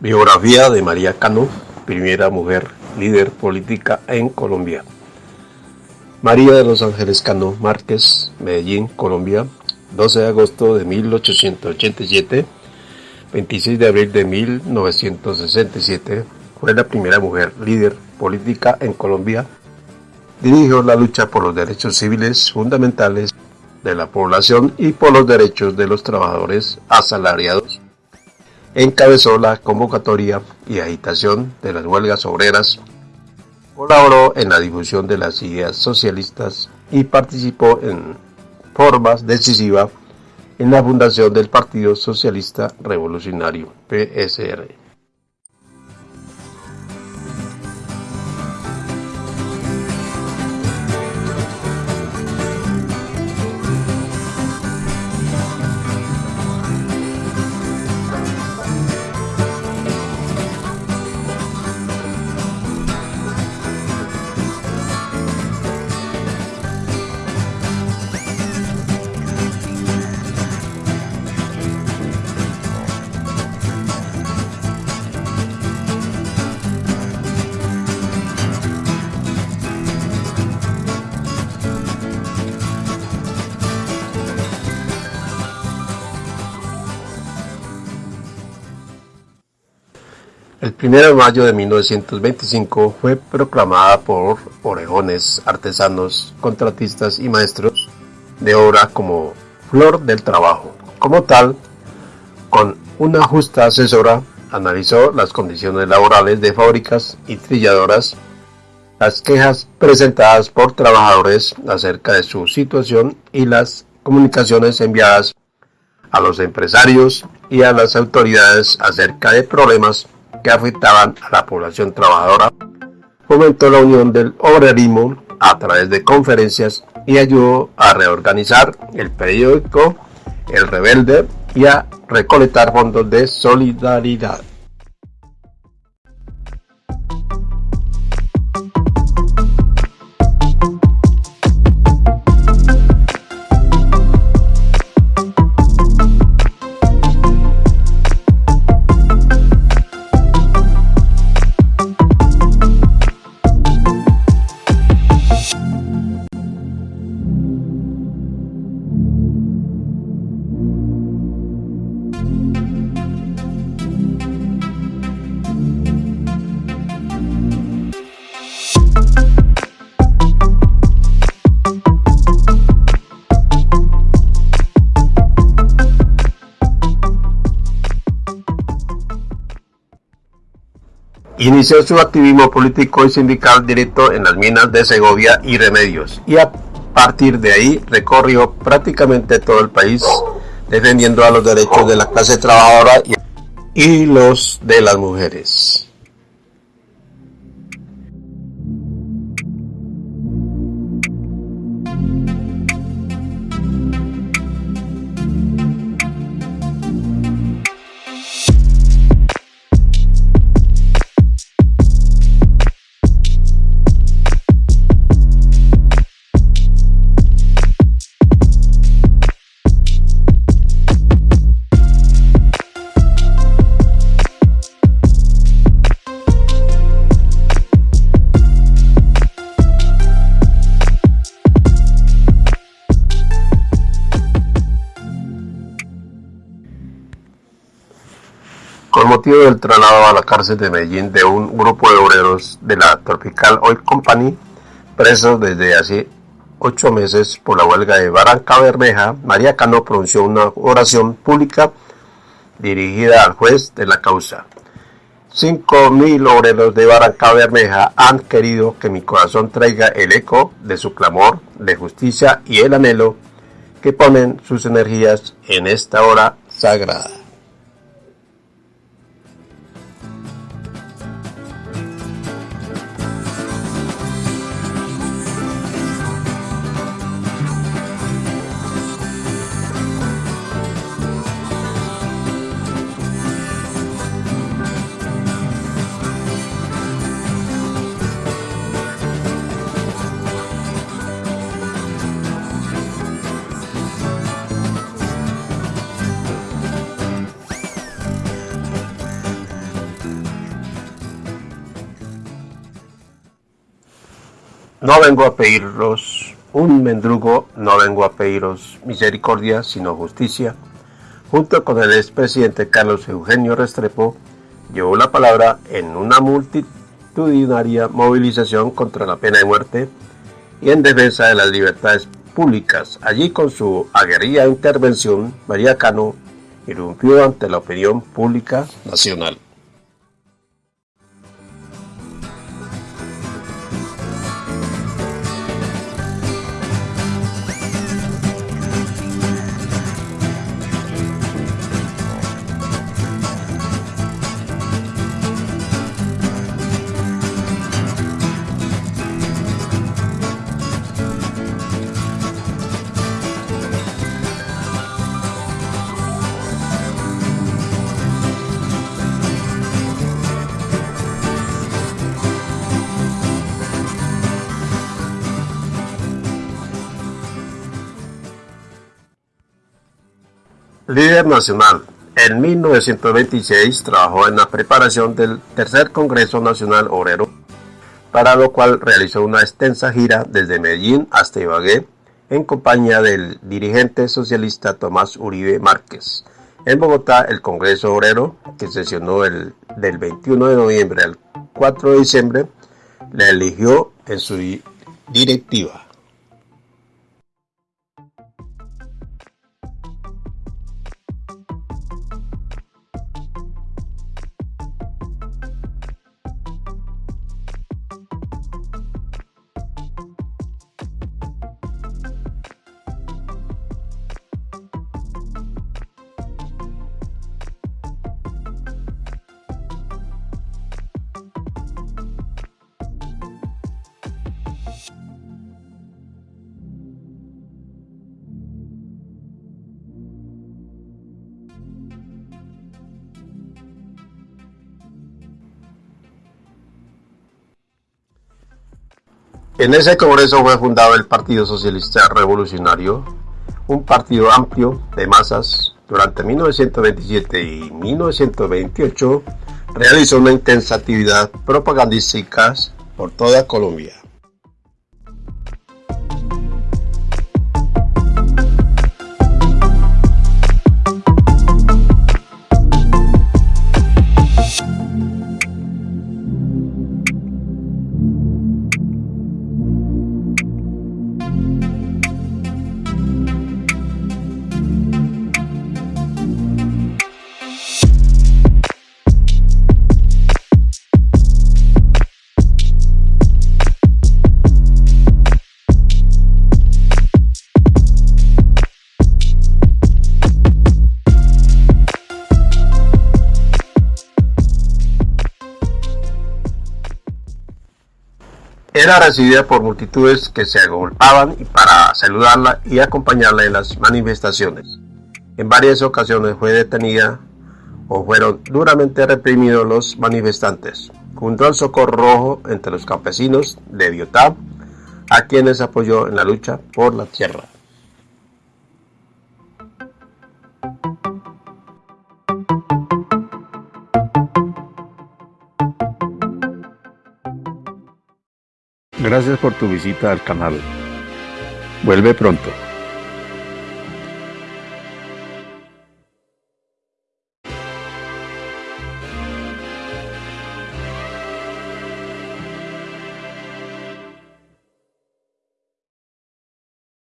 Biografía de María Cano, primera mujer líder política en Colombia. María de los Ángeles Cano Márquez, Medellín, Colombia, 12 de agosto de 1887, 26 de abril de 1967, fue la primera mujer líder política en Colombia. Dirigió la lucha por los derechos civiles fundamentales de la población y por los derechos de los trabajadores asalariados encabezó la convocatoria y agitación de las huelgas obreras, colaboró en la difusión de las ideas socialistas y participó en forma decisiva en la fundación del Partido Socialista Revolucionario, PSR. El 1 de mayo de 1925 fue proclamada por orejones, artesanos, contratistas y maestros de obra como Flor del Trabajo. Como tal, con una justa asesora, analizó las condiciones laborales de fábricas y trilladoras, las quejas presentadas por trabajadores acerca de su situación y las comunicaciones enviadas a los empresarios y a las autoridades acerca de problemas que afectaban a la población trabajadora, fomentó la unión del obrerismo a través de conferencias y ayudó a reorganizar el periódico El Rebelde y a recolectar fondos de solidaridad. Inició su activismo político y sindical directo en las minas de Segovia y Remedios y a partir de ahí recorrió prácticamente todo el país defendiendo a los derechos de la clase trabajadora y los de las mujeres. Motivo del traslado a la cárcel de Medellín de un grupo de obreros de la Tropical Oil Company, presos desde hace ocho meses por la huelga de Barranca Bermeja, María Cano pronunció una oración pública dirigida al juez de la causa. Cinco mil obreros de Barranca Bermeja han querido que mi corazón traiga el eco de su clamor de justicia y el anhelo que ponen sus energías en esta hora sagrada. No vengo a pediros un mendrugo, no vengo a pediros misericordia, sino justicia. Junto con el expresidente Carlos Eugenio Restrepo, llevó la palabra en una multitudinaria movilización contra la pena de muerte y en defensa de las libertades públicas. Allí con su aguerrida intervención, María Cano irrumpió ante la opinión pública nacional. Líder nacional. En 1926 trabajó en la preparación del Tercer Congreso Nacional Obrero, para lo cual realizó una extensa gira desde Medellín hasta Ibagué en compañía del dirigente socialista Tomás Uribe Márquez. En Bogotá, el Congreso Obrero, que sesionó el, del 21 de noviembre al 4 de diciembre, le eligió en su directiva. En ese congreso fue fundado el Partido Socialista Revolucionario, un partido amplio de masas. Durante 1927 y 1928 realizó una intensa actividad propagandística por toda Colombia. Era recibida por multitudes que se agolpaban para saludarla y acompañarla en las manifestaciones. En varias ocasiones fue detenida o fueron duramente reprimidos los manifestantes, junto al Socorro Rojo entre los campesinos de Biotá, a quienes apoyó en la lucha por la tierra. Gracias por tu visita al canal. Vuelve pronto.